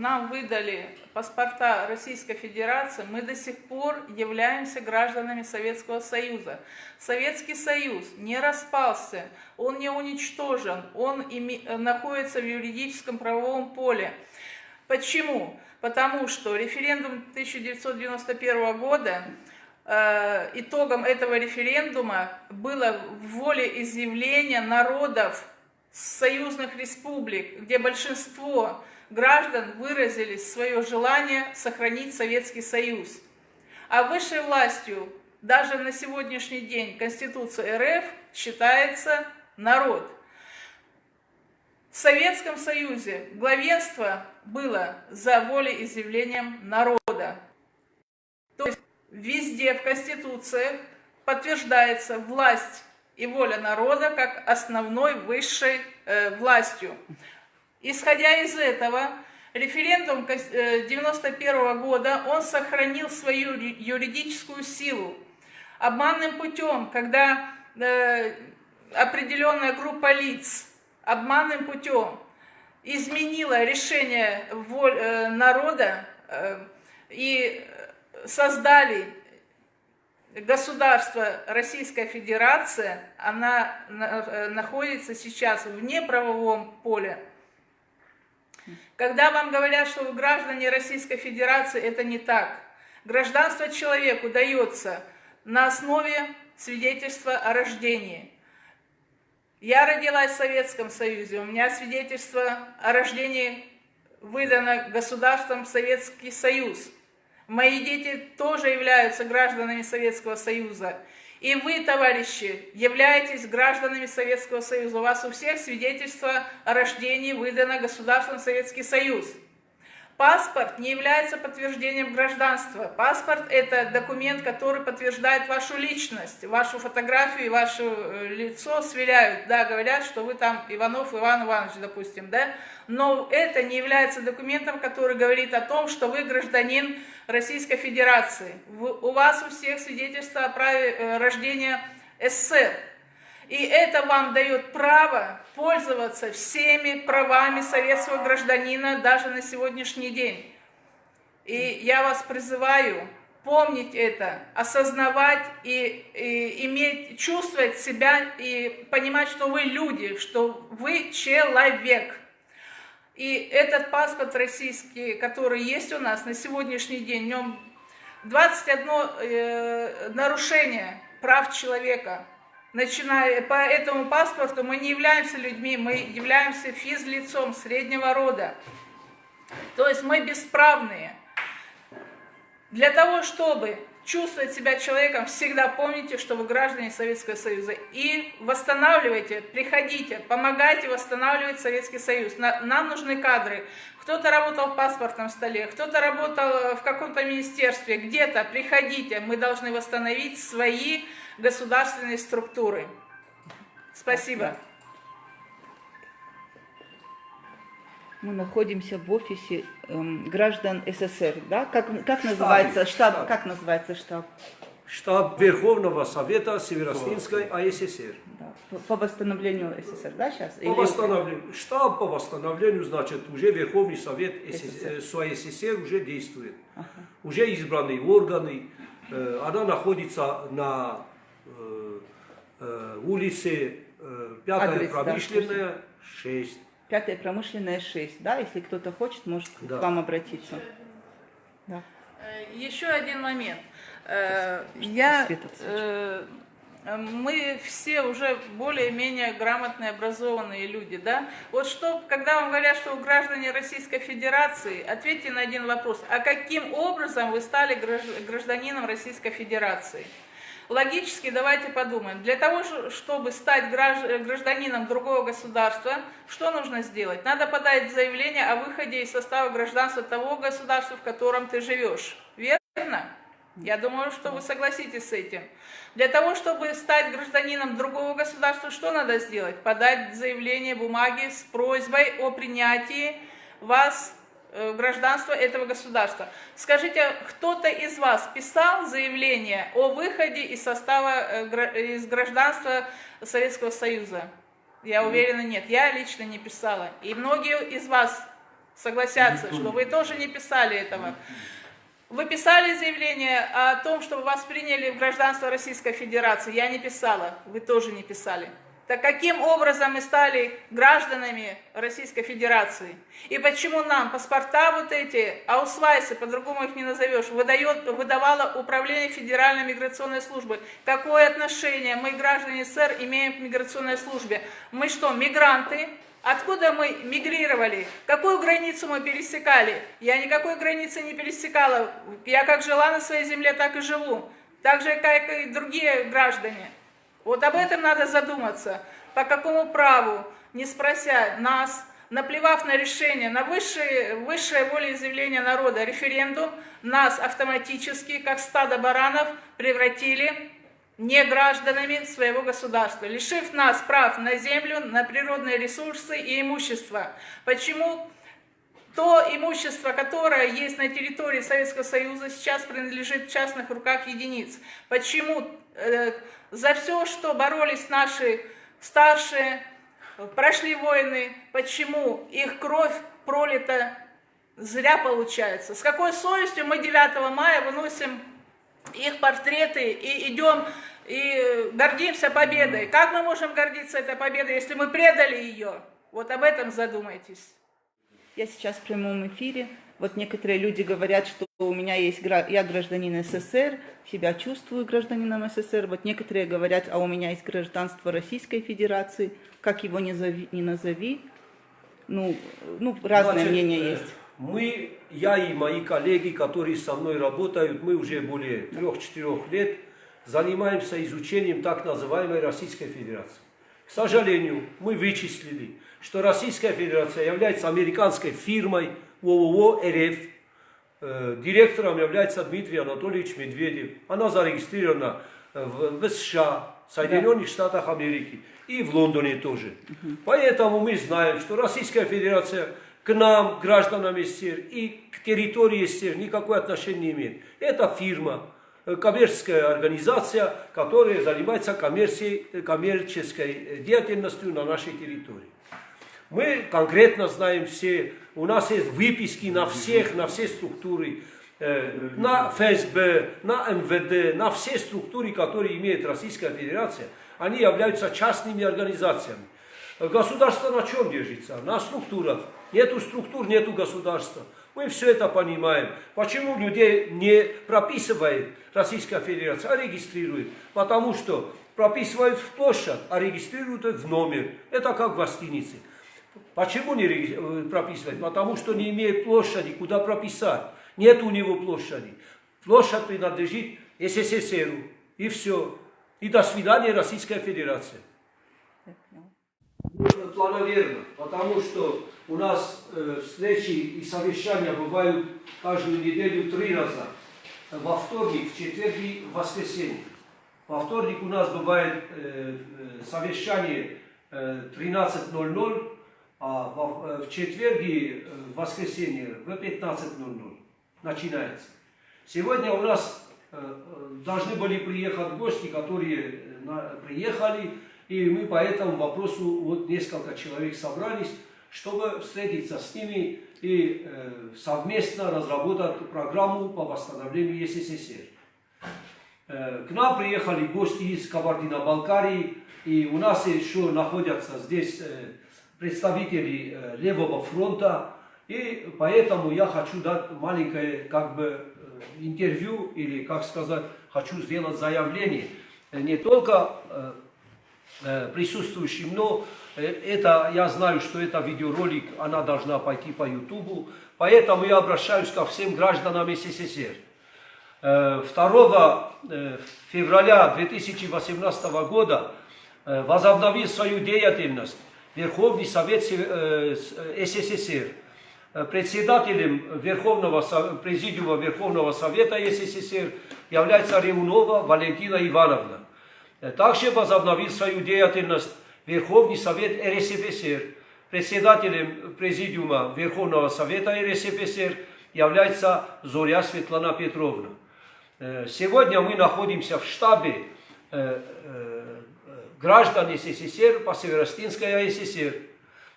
нам выдали паспорта Российской Федерации, мы до сих пор являемся гражданами Советского Союза. Советский Союз не распался, он не уничтожен, он находится в юридическом правовом поле. Почему? Потому что референдум 1991 года э, итогом этого референдума было волеизъявление народов союзных республик, где большинство граждан выразили свое желание сохранить Советский Союз. А высшей властью даже на сегодняшний день Конституция РФ считается народ. В Советском Союзе главенство было за волеизъявлением народа. То есть везде в Конституциях подтверждается власть и воля народа как основной высшей э, властью. Исходя из этого, референдум 1991 э, года, он сохранил свою юридическую силу. Обманным путем, когда э, определенная группа лиц обманным путем изменила решение э, народа и создали государство Российская Федерация, она находится сейчас вне правовом поле. Когда вам говорят, что вы граждане Российской Федерации, это не так. Гражданство человеку дается на основе свидетельства о рождении. Я родилась в Советском Союзе, у меня свидетельство о рождении выдано государством Советский Союз. Мои дети тоже являются гражданами Советского Союза. И вы, товарищи, являетесь гражданами Советского Союза. У вас у всех свидетельство о рождении выдано государством Советский Союз. Паспорт не является подтверждением гражданства. Паспорт – это документ, который подтверждает вашу личность, вашу фотографию и ваше э, лицо сверяют. Да, говорят, что вы там Иванов Иван Иванович, допустим, да? Но это не является документом, который говорит о том, что вы гражданин Российской Федерации. У вас у всех свидетельство о праве э, рождения СССР. И это вам дает право пользоваться всеми правами советского гражданина даже на сегодняшний день. И я вас призываю помнить это, осознавать и, и иметь, чувствовать себя и понимать, что вы люди, что вы человек. И этот паспорт российский, который есть у нас на сегодняшний день, в нем 21 э, нарушение прав человека – начиная по этому паспорту мы не являемся людьми, мы являемся физлицом среднего рода. То есть мы бесправные. Для того, чтобы чувствовать себя человеком, всегда помните, что вы граждане Советского Союза. И восстанавливайте, приходите, помогайте восстанавливать Советский Союз. Нам нужны кадры. Кто-то работал в паспортном столе, кто-то работал в каком-то министерстве, где-то. Приходите, мы должны восстановить свои государственные структуры. Спасибо. Мы находимся в офисе эм, граждан СССР, да? Как, как называется штаб? штаб? Как называется штаб? Штаб Верховного Совета Северостинской АССР. Да. По, по восстановлению СССР, да, сейчас? По Или... восстановлению. Штаб по восстановлению, значит, уже Верховный Совет СССР, СССР уже действует. Ага. Уже избранные органы. Э, она находится на Э, э, улице э, Пятая Адрес, промышленная, да, 6. Пятая промышленная 6, да? Если кто-то хочет, может да. к вам обратиться. Да. Еще один момент. Я, мы все уже более-менее грамотные, образованные люди, да? Вот что, когда вам говорят, что вы граждане Российской Федерации, ответьте на один вопрос. А каким образом вы стали гражданином Российской Федерации? Логически давайте подумаем. Для того, чтобы стать гражданином другого государства, что нужно сделать? Надо подать заявление о выходе из состава гражданства того государства, в котором ты живешь. Верно? Я думаю, что вы согласитесь с этим. Для того, чтобы стать гражданином другого государства, что надо сделать? Подать заявление бумаги с просьбой о принятии вас гражданство этого государства. Скажите, кто-то из вас писал заявление о выходе из состава, э, из гражданства Советского Союза? Я уверена, нет. Я лично не писала. И многие из вас согласятся, что вы тоже не писали этого. Вы писали заявление о том, чтобы вас приняли в гражданство Российской Федерации. Я не писала, вы тоже не писали. Так каким образом мы стали гражданами Российской Федерации? И почему нам паспорта вот эти, аусвайсы, по-другому их не назовешь, выдает, выдавало Управление Федеральной миграционной службы? Какое отношение мы, граждане СССР, имеем к миграционной службе? Мы что, мигранты? Откуда мы мигрировали? Какую границу мы пересекали? Я никакой границы не пересекала. Я как жила на своей земле, так и живу. Так же, как и другие граждане. Вот об этом надо задуматься. По какому праву, не спрося нас, наплевав на решение, на высшее, высшее волеизъявление народа, референдум, нас автоматически, как стадо баранов, превратили не гражданами своего государства, лишив нас прав на землю, на природные ресурсы и имущество. Почему то имущество, которое есть на территории Советского Союза, сейчас принадлежит в частных руках единиц? Почему э, за все, что боролись наши старшие, прошли войны, почему их кровь пролита зря получается? С какой совестью мы 9 мая выносим их портреты и идем и гордимся победой. Как мы можем гордиться этой победой, если мы предали ее? Вот об этом задумайтесь. Я сейчас в прямом эфире. Вот некоторые люди говорят, что у меня есть, я гражданин СССР, себя чувствую гражданином СССР. Вот некоторые говорят, а у меня есть гражданство Российской Федерации, как его не, зови, не назови. Ну, ну разные Значит, мнения э, есть. Мы, я и мои коллеги, которые со мной работают, мы уже более трех-четырех лет занимаемся изучением так называемой Российской Федерации. К сожалению, мы вычислили, что Российская Федерация является американской фирмой ООО РФ. Э, директором является Дмитрий Анатольевич Медведев. Она зарегистрирована в, в США, Соединенных да. Штатах Америки и в Лондоне тоже. Угу. Поэтому мы знаем, что Российская Федерация к нам, гражданам СССР, и к территории СССР никакое отношение не имеет. Это фирма, Э, коммерческая организация, которая занимается коммерческой деятельностью на нашей территории. Мы конкретно знаем все, у нас есть выписки на всех, на все структуры, э, на ФСБ, на МВД, на все структуры, которые имеет Российская Федерация, они являются частными организациями. Государство на чем держится? На структурах. Нету структур, нету государства. Мы все это понимаем. Почему людей не прописывает Российская Федерация, а регистрирует? Потому что прописывают в площадь, а регистрируют в номер. Это как в гостинице. Почему не э, прописывать? Потому что не имеет площади, куда прописать. Нет у него площади. Площадь принадлежит СССР. И все. И до свидания, Российская Федерация. Плановерно, потому что у нас э, встречи и совещания бывают каждую неделю три раза. Во вторник, в четверг и в воскресенье. Во вторник у нас бывает э, э совещание э, 13.00, а в, э, в четверг и э, в воскресенье в 15.00 начинается. Сегодня у нас э, должны были приехать гости, которые приехали, и мы по этому вопросу, вот несколько человек собрались, чтобы встретиться с ними и совместно разработать программу по восстановлению СССР. К нам приехали гости из Кабардино-Балкарии, и у нас еще находятся здесь э, представители э, Левого фронта, и поэтому я хочу дать маленькое как бы э, интервью, или как сказать, хочу сделать заявление. Не только э, э присутствующим, но Э, это, я знаю, что это видеоролик, она должна пойти по Ютубу, поэтому я обращаюсь ко всем гражданам СССР. 2 э, э, февраля 2018 года возобновил свою деятельность Верховный Совет СССР. Председателем Верховного, Президиума Верховного Совета СССР является Ремунова Валентина Ивановна. Также возобновил свою деятельность Верховный Совет РСФСР. Председателем Президиума Верховного Совета РСФСР является Зоря Светлана Петровна. Э, сегодня мы находимся в штабе э, э, граждан СССР по Северостинской СССР.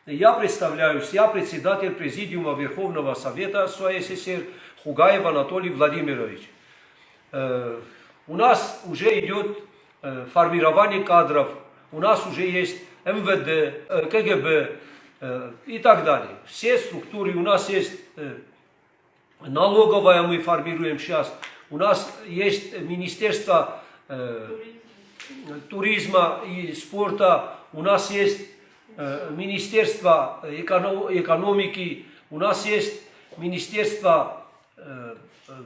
Я представляюсь, я председатель Президиума Верховного Совета СССР Хугаев Анатолий Владимирович. Э, у нас уже идет э, формирование кадров, у нас уже есть МВД, э, КГБ и так далее. Все структуры, у нас есть налоговая мы формируем сейчас, у нас есть Министерство туризма и спорта, у нас есть Министерство эконом- экономики, у нас есть Министерство,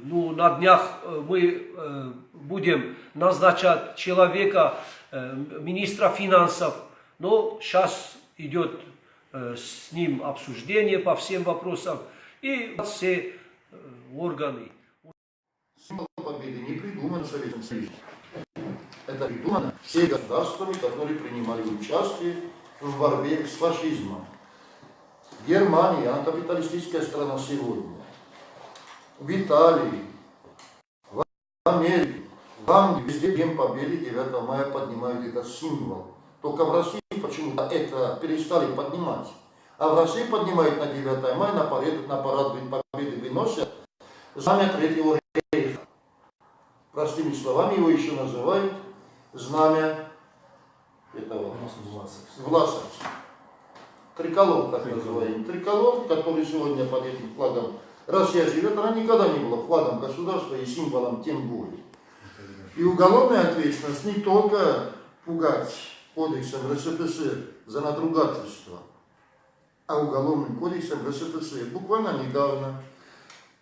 ну, на днях мы будем назначать человека, министра финансов, но сейчас идет с ним обсуждение по всем вопросам, и все органы. Победы не придуман в Советском Союзе. Это придумано всеми государствами, которые принимали участие в борьбе с фашизмом. Германия, она капиталистическая страна сегодня. В Италии, в Америке, в Англии, везде День Победы 9 мая поднимают этот символ. Только в России почему-то это перестали поднимать. А в России поднимают на 9 мая, на парад, на парад Победы выносят знамя Третьего Рейха. Простыми словами его еще называют знамя этого власовцев. Триколор, так называемый. Триколор, который сегодня под этим флагом Россия живет, она никогда не была флагом государства и символом тем более. И уголовная ответственность не только пугать кодексом РСФСР за надругательство, а уголовным кодексом РСФСР. Буквально недавно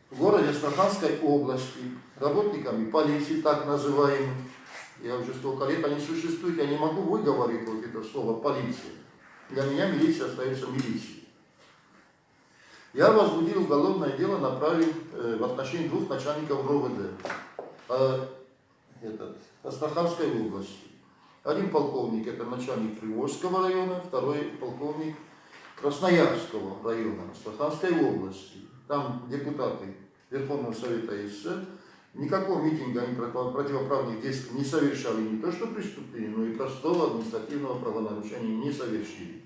в городе Астраханской области работниками полиции, так называемых, я уже столько лет они существуют, я не могу выговорить вот это слово полиция. Для меня милиция остается милицией. Я возбудил уголовное дело, направил э, в отношении двух начальников РОВД э, этот, Астраханской области. Один полковник это начальник Приволжского района, второй полковник Красноярского района Астраханской области. Там депутаты Верховного Совета СССР никакого митинга они против- противоправных действий не совершали, не то что преступления, но и простого административного правонарушения не совершили.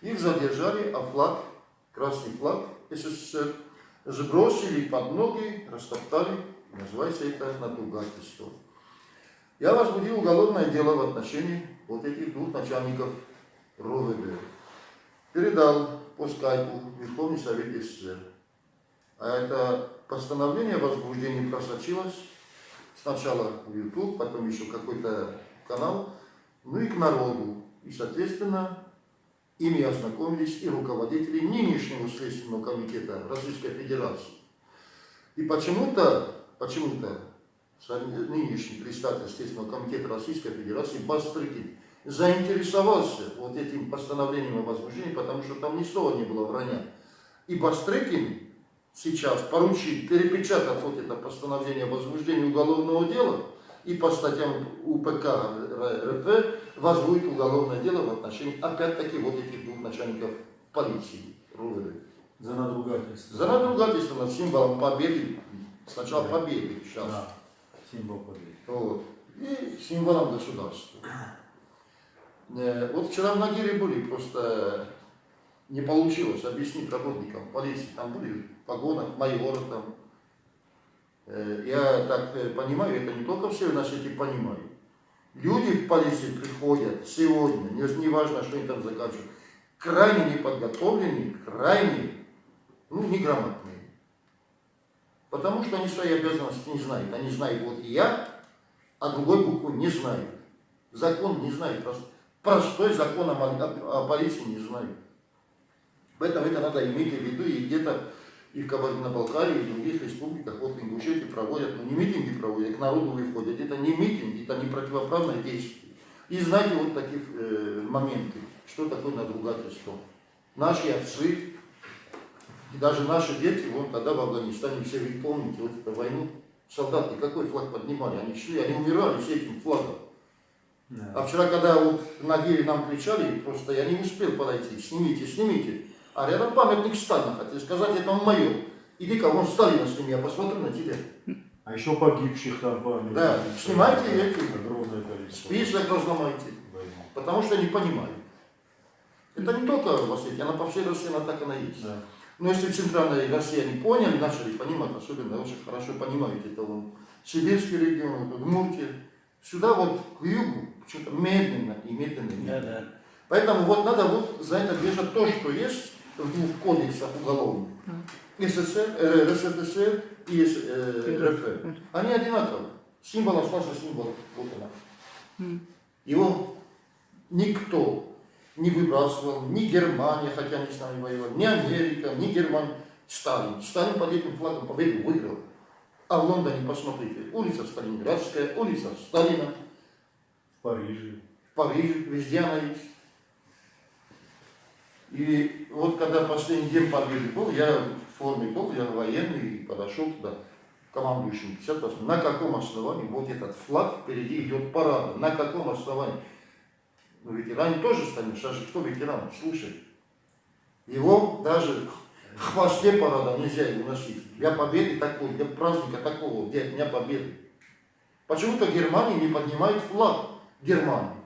Их задержали, а флаг, красный флаг СССР, сбросили под ноги, растоптали, называется это надругательство. Я возбудил уголовное дело в отношении вот этих двух начальников РОВД. Передал по скайпу Верховный Совет СССР. А это постановление о возбуждении просочилось сначала в YouTube, потом еще какой-то канал, ну и к народу. И, соответственно, ими ознакомились и руководители нынешнего Следственного комитета Российской Федерации. И почему-то, почему-то нынешний представитель Следственного комитета Российской Федерации Бастрыкин заинтересовался вот этим постановлением о возбуждении, потому что там ни слова не было вранья. И Бастрыкин сейчас поручил перепечатать вот это постановление о возбуждении уголовного дела и по статьям УПК РФ возбудит уголовное дело в отношении опять-таки вот этих двух начальников полиции РУВД. За надругательство. За надругательство над символом победы, сначала Да. победы, сейчас, Да. Символ победы. вот, и символом государства. Э, Вот вчера в Нагире были, просто не получилось объяснить работникам полиции, там были погонах, майоры там. Э, Я так э, понимаю, это не только все на свете понимают. Люди в полиции приходят сегодня, не, важно, что они там заканчивают, крайне неподготовленные, крайне, ну, неграмотные. Потому что они свои обязанности не знают. Они знают вот я, а другой букву не знают. Закон не знают. Просто простой закон о, о- о полиции не знают. Поэтому это надо иметь в виду и где-то и в Кабардино-Балкарии, и в других республиках, вот в Ингушетии проводят, ну не митинги проводят, к народу выходят. Это не митинг, это не противоправное действие. И знаете вот такие э, моменты, что такое надругательство. Наши отцы, и даже наши дети, вон тогда в Афганистане, все вы помните, вот эту войну, солдаты какой флаг поднимали, они шли, они умирали с этим флагом. А Да. вчера, когда вот на Гире нам кричали, просто я не успел подойти, снимите, снимите. А рядом памятник Сталина, хотели сказать, это он майор. Иди-ка, вон Сталина сними, я посмотрю на тебя. А еще погибших там память. Да, снимайте эти. Огромное количество. Список разломайте, Войны. потому что не понимают. Это не только в Осетии, она по всей России, она так она есть. Да. Но если в центральной России они поняли, начали понимать, особенно очень хорошо понимают это вон, сибирский регион, Удмуртия, сюда вот к югу что-то медленно и медленно. и медленно. Да, да. Поэтому вот надо вот за это держать то, что есть в двух кодексах уголовных. СССР, э, РСФСР и э, РФ. Они одинаковые. Символ остался символ. Вот она. Его никто не выбрасывал, ни Германия, хотя они с нами воевали, ни Америка, ни Германия. Сталин. Сталин под этим флагом победу выиграл. А в Лондоне, посмотрите, улица Сталинградская, улица Сталина, В Париже. в Париже, везде она есть. И вот когда последний день победы был, я в форме был, я военный, и подошел туда, командующим 58 На каком основании вот этот флаг впереди идет парада? На каком основании? Ну, ветеране тоже стали, сейчас же кто ветеран? Слушай, его даже в хвосте парада нельзя его носить. Для победы такой, для праздника такого, для Дня Победы. Почему-то Германия не поднимает флаг Германии,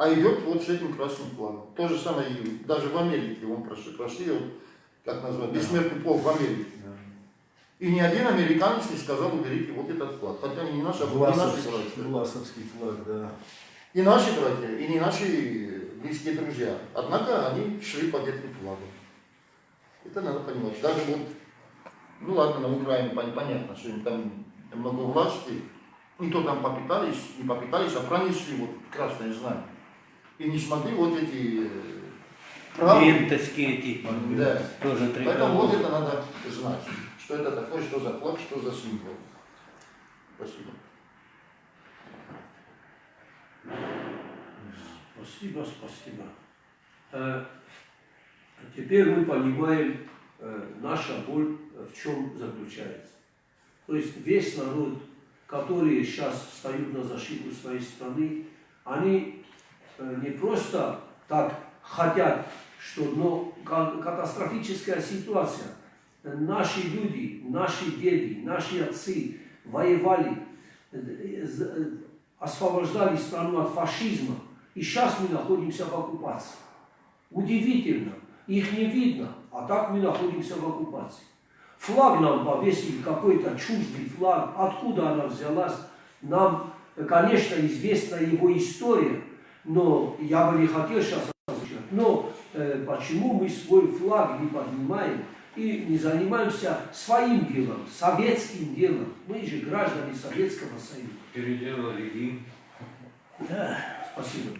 а идет вот с этим красным флагом. То же самое и даже в Америке, он прошли, прошли вот, как назвать, бессмертный полк в Америке. Да. И ни один американец не сказал, уберите вот этот флаг. Хотя они не наши, а наши братья. Власовский флаг, да. И наши братья, и не наши близкие друзья. Однако они шли под этим флагом. Это надо понимать. Даже вот, ну ладно, на Украине пон- понятно, что им там много власти. И то там попитались, не попитались, а пронесли вот красное знамя. И не смогли вот эти э, правы. Ленточки эти, Да. тоже Поэтому вот это надо знать. Что это такое, что за флаг, что за символ. Спасибо. Спасибо, спасибо. Э, Теперь мы понимаем, э, наша боль в чем заключается. То есть весь народ, которые сейчас встают на защиту своей страны, они не просто так хотят, что но ка- катастрофическая ситуация. Наши люди, наши деды, наши отцы воевали, э, э, освобождали страну от фашизма. И сейчас мы находимся в оккупации. Удивительно, их не видно, а так мы находимся в оккупации. Флаг нам повесили, какой-то чуждый флаг, откуда она взялась, нам, э, конечно, известна его история, но я бы не хотел сейчас озвучивать. Но э, почему мы свой флаг не поднимаем и не занимаемся своим делом, советским делом? Мы же граждане Советского Союза. Переделали им. Да, спасибо.